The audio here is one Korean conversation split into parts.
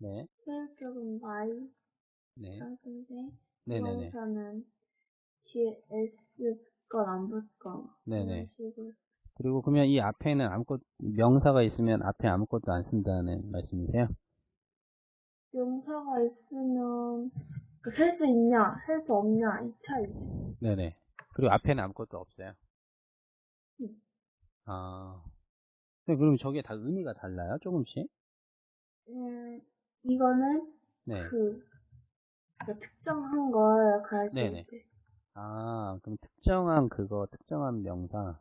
네. 수일격은 Y, 네. 쌍승대, 네네네. 부동사는 뒤에 S 걸안 붙거나 네네. 식으로 그리고 그러면 이 앞에는 아무것 명사가 있으면 앞에 아무것도 안 쓴다는 말씀이세요? 명사가 있으면 셀수 있냐, 셀수 없냐 이 차이. 네네. 그리고 앞에는 아무것도 없어요. 음. 아. 근데 그럼 저게 다 의미가 달라요? 조금씩? 음, 이거는 네. 그, 그 특정한 걸 가르칠 네네. 때. 아, 그럼 특정한 그거, 특정한 명사.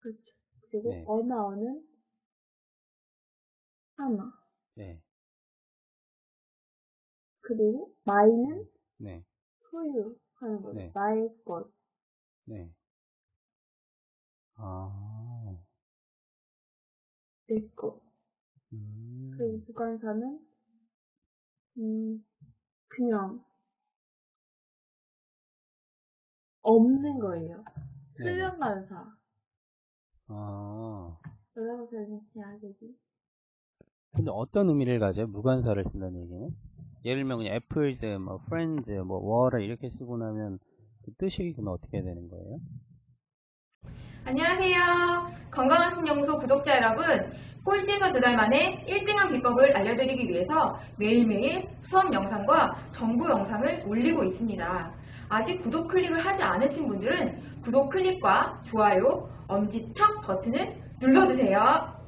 그렇죠. 그리고 네. 언어는 하나. 네. 그리고 마이는 네. 소유하는 거죠. 네. 나의 것. 네. 아. 내 것. 음. 그리고 주관사는 음 그냥 없는 거예요. 네네. 수련관사. 아. 뭐라고 설명해야 되지? 근데 어떤 의미를 가져요? 무관사를 쓴다는 얘기는? 예를 들면 그냥 apples, 뭐 friends, 뭐 water 이렇게 쓰고 나면 그 뜻이 그럼 어떻게 되는 거예요? 안녕하세요. 건강한 신영소 구독자 여러분. 꼴찌에서 두 달 만에 1등한 비법을 알려드리기 위해서 매일매일 수업 영상과 정보 영상을 올리고 있습니다. 아직 구독 클릭을 하지 않으신 분들은 구독 클릭과 좋아요, 엄지척 버튼을 눌러주세요.